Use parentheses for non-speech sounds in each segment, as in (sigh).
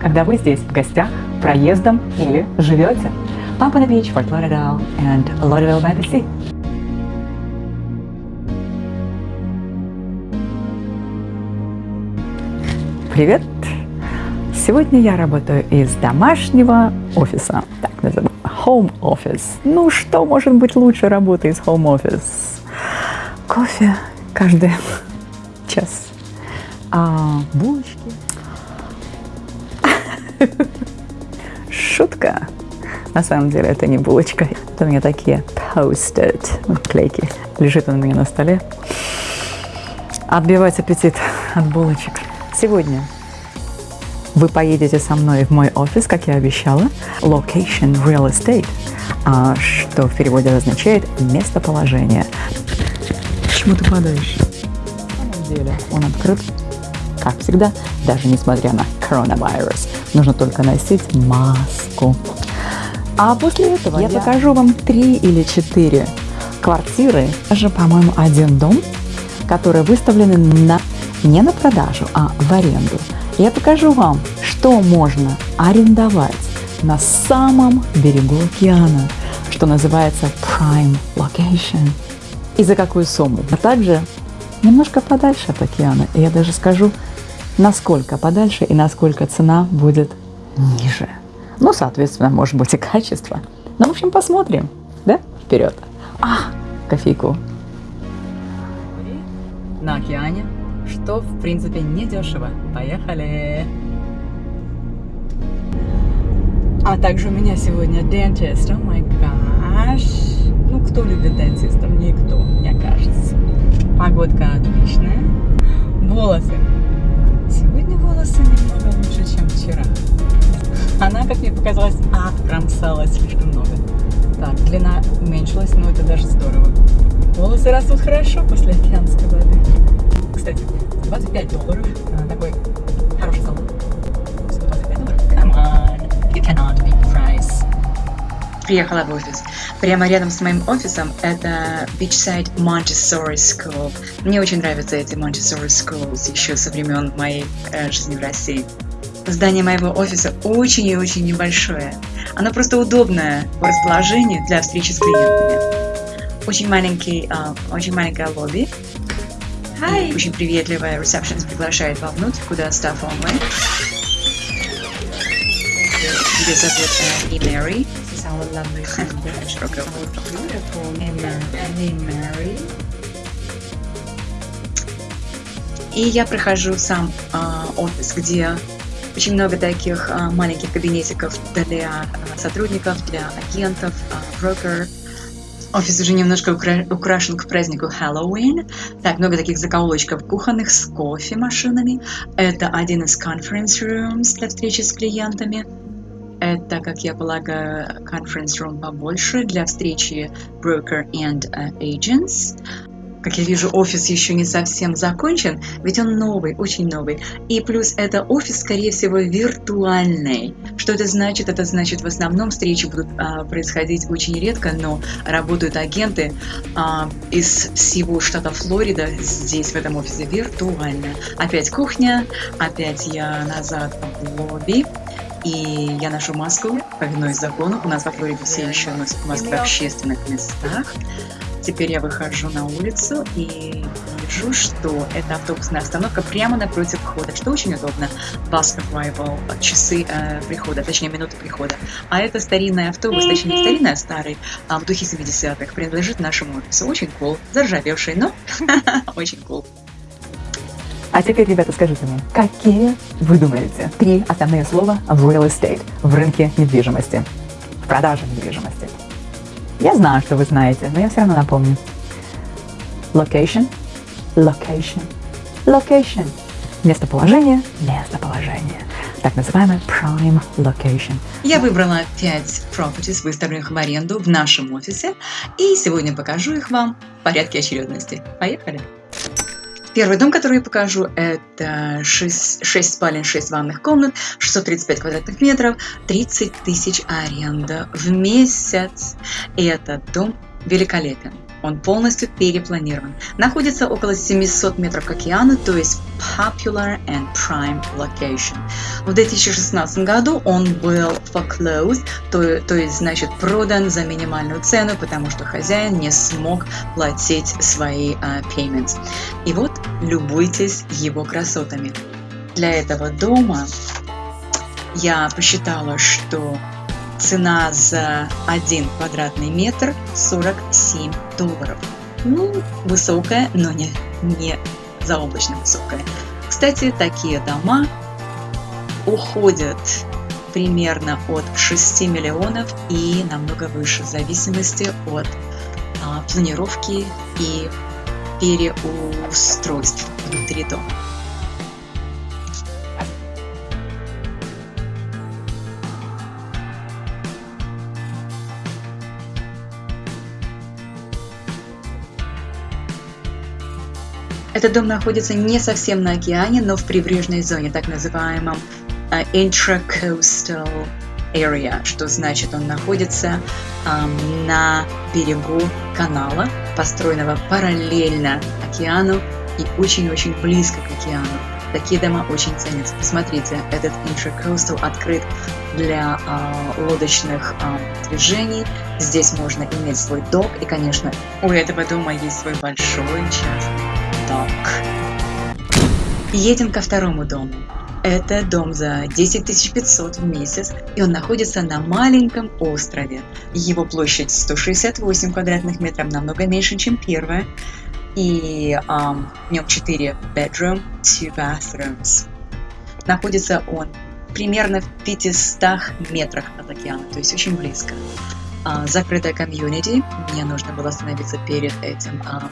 когда вы здесь в гостях, проездом или живете. Pompano Beach, Fort Lauderdale and Lauderdale by the Sea. Привет! Сегодня я работаю из домашнего офиса, так называемый home office. Ну, что может быть лучше работы из home office? Кофе каждый (laughs) час, а булочки. Шутка. На самом деле это не булочка. Это у меня такие post-it клейки. Лежит он у меня на столе. Отбивать аппетит от булочек. Сегодня вы поедете со мной в мой офис, как я обещала. Location Real Estate, а, что в переводе означает местоположение. Почему ты падаешь? На самом деле он открыт, как всегда, даже несмотря на коронавирус. Нужно только носить маску. А после этого я, я покажу вам три или четыре квартиры, даже, по-моему, один дом, которые выставлены на, не на продажу, а в аренду. Я покажу вам, что можно арендовать на самом берегу океана, что называется Prime Location, и за какую сумму. А также немножко подальше от океана, и я даже скажу, насколько подальше и насколько цена будет ниже. Ну, соответственно, может быть и качество. Ну, в общем, посмотрим, да? Вперед. А, кофейку. На океане, что, в принципе, не дешево. Поехали! А также у меня сегодня dentist. О май гаш. Ну, кто любит дентистов? Никто, мне кажется. Погодка отличная. Волосы. Волосы немного лучше, чем вчера. Она, как мне показалось, откромсалась слишком много. Так, длина уменьшилась, но это даже здорово. Волосы растут хорошо после океанской воды. Кстати, 25 долларов. А, такой Приехала в офис. Прямо рядом с моим офисом это Beachside Montessori School. Мне очень нравятся эти Montessori Schools еще со времен моей э, жизни в России. Здание моего офиса очень и очень небольшое. Оно просто удобное по расположению для встречи с клиентами. Очень маленький, uh, очень маленькое лобби. Hi. Очень приветливая ресепшн приглашает вовнутрь, куда staff only. Ее зовут uh, И Мэри. Широкая (laughs) И Мэри. И я прохожу сам э, офис, где очень много таких а, маленьких кабинетиков для а, сотрудников, для агентов, а, брокер. Офис уже немножко укра украшен к празднику Хэллоуин. Так, много таких закоулочков кухонных с кофемашинами. Это один из conference rooms для встречи с клиентами. Это, как я полагаю, conference room побольше для встречи broker and uh, agents. Как я вижу, офис еще не совсем закончен, ведь он новый, очень новый. И плюс это офис, скорее всего, виртуальный. Что это значит? Это значит, в основном встречи будут а, происходить очень редко, но работают агенты а, из всего штата Флорида здесь, в этом офисе, виртуально. Опять кухня, опять я назад в лобби. И я ношу маску, повинуясь закону. У нас во Флориде все еще носят маски в общественных местах. Теперь я выхожу на улицу и вижу, что это автобусная остановка прямо напротив входа, что очень удобно. Bus arrival, часы э, прихода, точнее минуты прихода. А это старинный автобус, точнее не старинный, а старый, а в духе 70-х, принадлежит нашему офису. Очень cool, заржавевший, но (laughs) очень cool. А теперь, ребята, скажите мне, какие вы думаете три основные слова в real estate, в рынке недвижимости, в продаже недвижимости? Я знаю, что вы знаете, но я все равно напомню. Location, location, location. Местоположение, местоположение. Так называемый prime location. Я выбрала 5 properties, выставленных в аренду в нашем офисе, и сегодня покажу их вам в порядке очередности. Поехали! Первый дом, который я покажу, это 6, 6 спален, 6 ванных комнат, 635 квадратных метров, 30 тысяч аренда в месяц. И этот дом великолепен. Он полностью перепланирован. Находится около 700 метров к океану, то есть popular and prime location. В 2016 году он был foreclosed, то, то есть значит продан за минимальную цену, потому что хозяин не смог платить свои uh, payments. И вот любуйтесь его красотами. Для этого дома я посчитала, что Цена за один квадратный метр 47 долларов. Ну, высокая, но не, не заоблачно высокая. Кстати, такие дома уходят примерно от 6 миллионов и намного выше, в зависимости от а, планировки и переустройств внутри дома. Этот дом находится не совсем на океане, но в прибрежной зоне, так называемом uh, intracoastal area, что значит он находится um, на берегу канала, построенного параллельно океану и очень-очень близко к океану. Такие дома очень ценятся. Посмотрите, этот intracoastal открыт для э, лодочных э, движений. Здесь можно иметь свой док. И, конечно, у этого дома есть свой большой частный док. Едем ко второму дому. Это дом за 10 500 в месяц, и он находится на маленьком острове. Его площадь 168 квадратных метров, намного меньше, чем первая. И um, в нем 4 bedroom, 2 bathrooms. Находится он примерно в 500 метрах от океана, то есть очень близко. Uh, закрытая комьюнити, мне нужно было остановиться перед этим uh,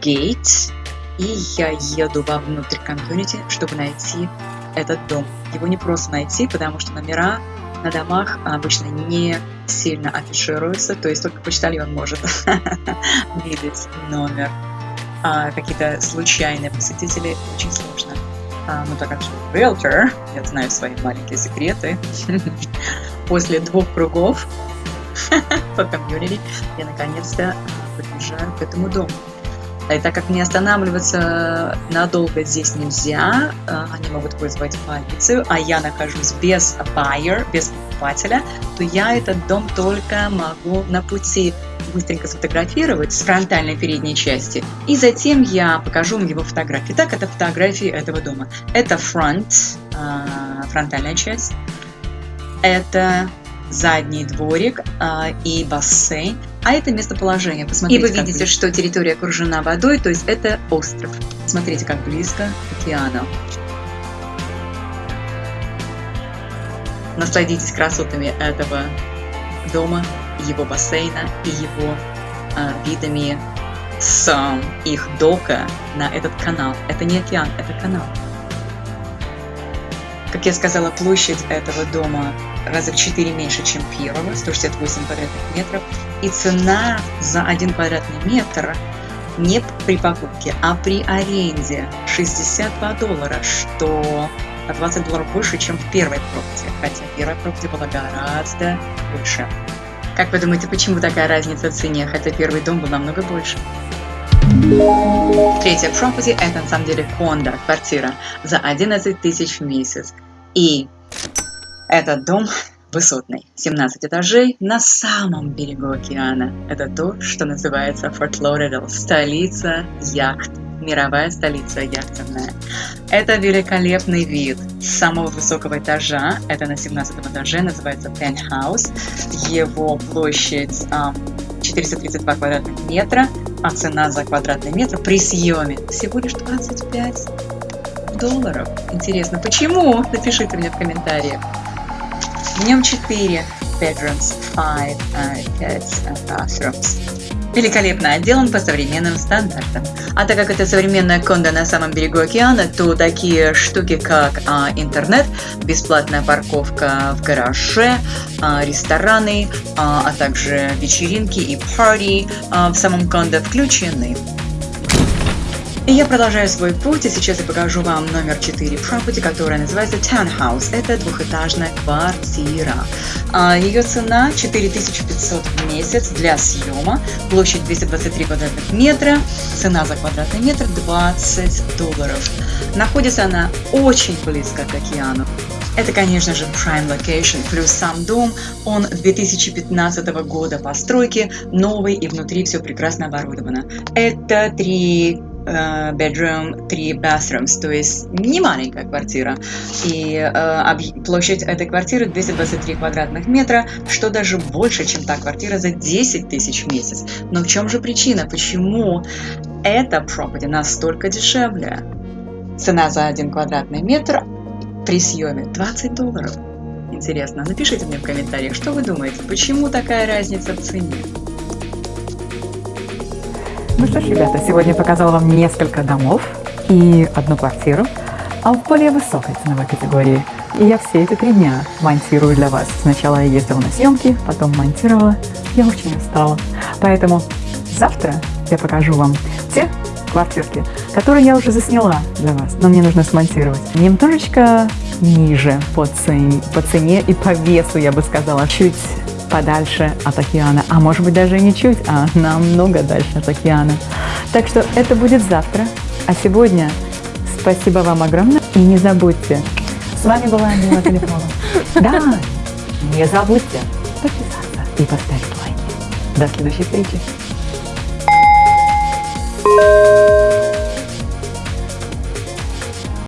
Gate, и я еду вовнутрь комьюнити, чтобы найти этот дом. Его не просто найти, потому что номера на домах обычно не сильно афишируются, то есть только почтальон может (laughs) видеть номер. А какие-то случайные посетители очень сложно. А, но так как я риэлтор, я знаю свои маленькие секреты. (laughs) После двух кругов (laughs) по комьюнити я наконец-то подъезжаю к этому дому. И так как не останавливаться надолго здесь нельзя, э, они могут вызвать полицию, а я нахожусь без buyer, без покупателя, то я этот дом только могу на пути быстренько сфотографировать с фронтальной передней части, и затем я покажу вам его фотографии. Так, это фотографии этого дома. Это фронт, э, фронтальная часть, это задний дворик а, и бассейн. А это местоположение. Посмотрите, и вы видите, что территория окружена водой, то есть это остров. Смотрите, как близко к океану. Насладитесь красотами этого дома, его бассейна и его а, видами с их дока на этот канал. Это не океан, это канал. Как я сказала, площадь этого дома раза в 4 меньше, чем первого, 168 квадратных метров. И цена за 1 квадратный метр не при покупке, а при аренде 62 доллара, что на 20 долларов больше, чем в первой пробке, хотя первая пробка была гораздо больше. Как вы думаете, почему такая разница в цене, хотя первый дом был намного больше? Третья property – это на самом деле кондо, квартира, за 11 тысяч в месяц. И этот дом высотный, 17 этажей на самом берегу океана. Это то, что называется Форт Лоридал, столица яхт, мировая столица яхтенная. Это великолепный вид с самого высокого этажа, это на 17 этаже, называется Penthouse. Его площадь 432 квадратных метра, а цена за квадратный метр при съеме всего лишь 25 долларов. Интересно, почему? Напишите мне в комментариях. В нем 4 bedrooms, 5 uh, kids and bathrooms. Великолепно отделан по современным стандартам. А так как это современная кондо на самом берегу океана, то такие штуки, как а, интернет, бесплатная парковка в гараже, а, рестораны, а, а также вечеринки и парти а, в самом кондо включены. И я продолжаю свой путь, и сейчас я покажу вам номер 4 property, которая называется Townhouse. Это двухэтажная квартира. А, Ее цена 4500 в месяц для съема, площадь 223 квадратных метра, цена за квадратный метр 20 долларов. Находится она очень близко к океану. Это, конечно же, prime location, плюс сам дом, он 2015 года постройки, новый и внутри все прекрасно оборудовано. Это три э, bedroom, три bathrooms, то есть не маленькая квартира. И э, площадь этой квартиры 223 квадратных метра, что даже больше, чем та квартира за 10 тысяч в месяц. Но в чем же причина? Почему эта property настолько дешевле? Цена за один квадратный метр при съеме 20 долларов. Интересно, напишите мне в комментариях, что вы думаете, почему такая разница в цене? Ну что ж, ребята, сегодня показала вам несколько домов и одну квартиру, а в более высокой ценовой категории. И я все эти три дня монтирую для вас. Сначала я ездила на съемки, потом монтировала. Я очень устала. Поэтому завтра я покажу вам те квартирки, которые я уже засняла для вас, но мне нужно смонтировать. Немножечко ниже по цене, по цене и по весу, я бы сказала, чуть подальше от океана, а может быть даже не чуть, а намного дальше от океана. Так что это будет завтра, а сегодня спасибо вам огромное и не забудьте, с вами была Мила Телефонова. (laughs) Да, не забудьте подписаться и поставить лайки. До следующей встречи. Thank you.